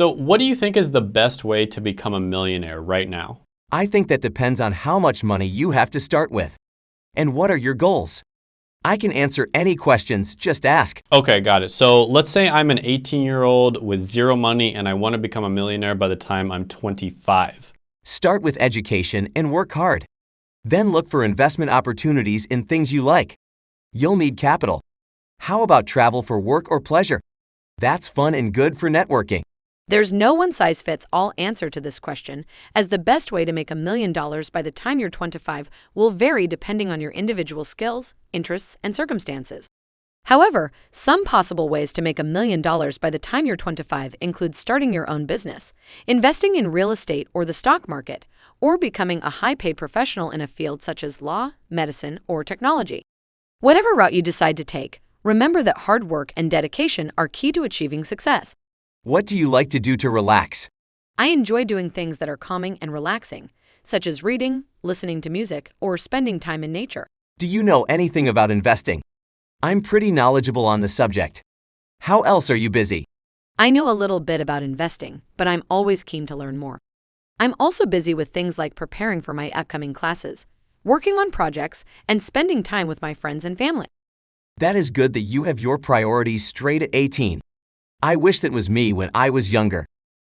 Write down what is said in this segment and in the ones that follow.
So what do you think is the best way to become a millionaire right now? I think that depends on how much money you have to start with. And what are your goals? I can answer any questions, just ask. Okay, got it. So let's say I'm an 18 year old with zero money and I want to become a millionaire by the time I'm 25. Start with education and work hard. Then look for investment opportunities in things you like. You'll need capital. How about travel for work or pleasure? That's fun and good for networking. There's no one size fits all answer to this question, as the best way to make a million dollars by the time you're 25 will vary depending on your individual skills, interests, and circumstances. However, some possible ways to make a million dollars by the time you're 25 include starting your own business, investing in real estate or the stock market, or becoming a high paid professional in a field such as law, medicine, or technology. Whatever route you decide to take, remember that hard work and dedication are key to achieving success. What do you like to do to relax? I enjoy doing things that are calming and relaxing, such as reading, listening to music, or spending time in nature. Do you know anything about investing? I'm pretty knowledgeable on the subject. How else are you busy? I know a little bit about investing, but I'm always keen to learn more. I'm also busy with things like preparing for my upcoming classes, working on projects, and spending time with my friends and family. That is good that you have your priorities straight at 18. I wish that was me when I was younger.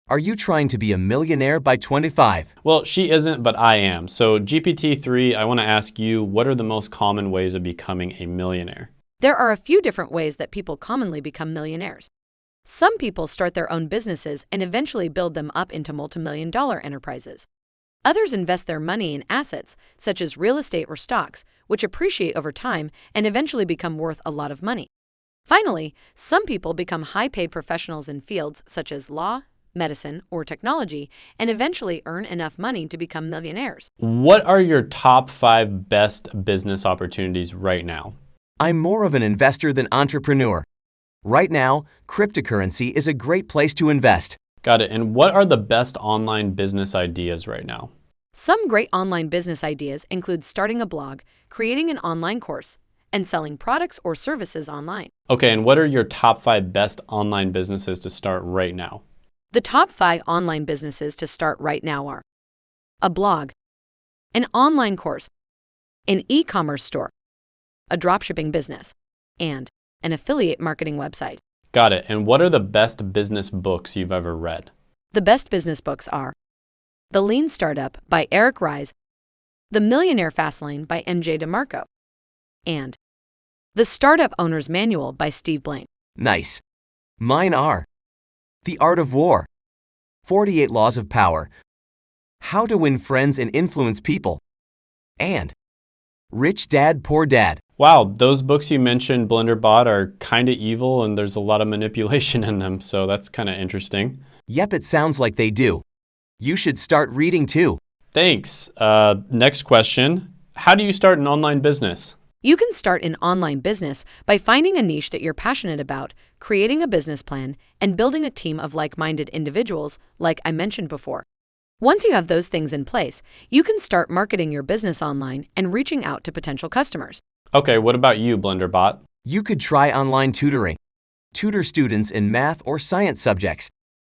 Are you trying to be a millionaire by 25? Well, she isn't, but I am. So GPT-3, I want to ask you, what are the most common ways of becoming a millionaire? There are a few different ways that people commonly become millionaires. Some people start their own businesses and eventually build them up into multimillion dollar enterprises. Others invest their money in assets, such as real estate or stocks, which appreciate over time and eventually become worth a lot of money. Finally, some people become high paid professionals in fields such as law, medicine, or technology and eventually earn enough money to become millionaires. What are your top five best business opportunities right now? I'm more of an investor than entrepreneur. Right now, cryptocurrency is a great place to invest. Got it. And what are the best online business ideas right now? Some great online business ideas include starting a blog, creating an online course, and selling products or services online. Okay, and what are your top five best online businesses to start right now? The top five online businesses to start right now are a blog, an online course, an e commerce store, a dropshipping business, and an affiliate marketing website. Got it. And what are the best business books you've ever read? The best business books are The Lean Startup by Eric Ries, The Millionaire Fastlane by MJ DeMarco, and the Startup Owner's Manual by Steve Blank. Nice. Mine are The Art of War, 48 Laws of Power, How to Win Friends and Influence People, and Rich Dad Poor Dad. Wow, those books you mentioned, Blenderbot, are kind of evil and there's a lot of manipulation in them, so that's kind of interesting. Yep, it sounds like they do. You should start reading too. Thanks. Uh, next question How do you start an online business? You can start an online business by finding a niche that you're passionate about, creating a business plan, and building a team of like minded individuals, like I mentioned before. Once you have those things in place, you can start marketing your business online and reaching out to potential customers. Okay, what about you, Blenderbot? You could try online tutoring. Tutor students in math or science subjects.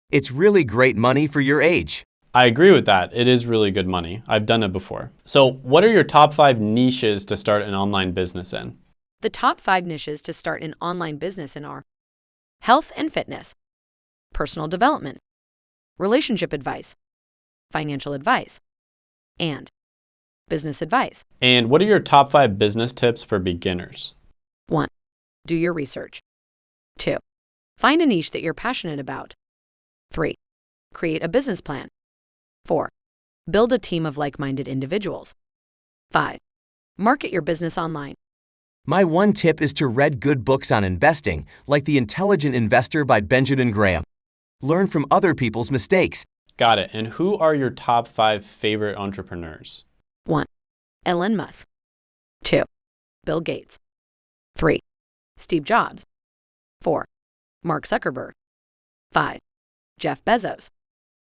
It's really great money for your age. I agree with that. It is really good money. I've done it before. So what are your top five niches to start an online business in? The top five niches to start an online business in are health and fitness, personal development, relationship advice, financial advice, and business advice. And what are your top five business tips for beginners? 1. Do your research. 2. Find a niche that you're passionate about. 3. Create a business plan. 4. Build a team of like minded individuals. 5. Market your business online. My one tip is to read good books on investing, like The Intelligent Investor by Benjamin Graham. Learn from other people's mistakes. Got it. And who are your top five favorite entrepreneurs? 1. Elon Musk. 2. Bill Gates. 3. Steve Jobs. 4. Mark Zuckerberg. 5. Jeff Bezos.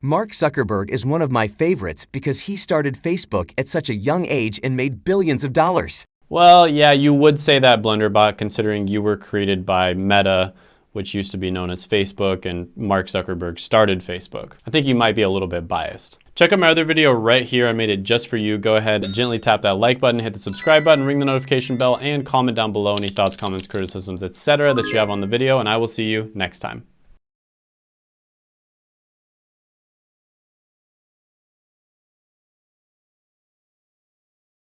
Mark Zuckerberg is one of my favorites because he started Facebook at such a young age and made billions of dollars. Well, yeah, you would say that, Blenderbot, considering you were created by Meta, which used to be known as Facebook, and Mark Zuckerberg started Facebook. I think you might be a little bit biased. Check out my other video right here. I made it just for you. Go ahead and gently tap that like button, hit the subscribe button, ring the notification bell, and comment down below any thoughts, comments, criticisms, etc. that you have on the video, and I will see you next time.